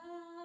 love.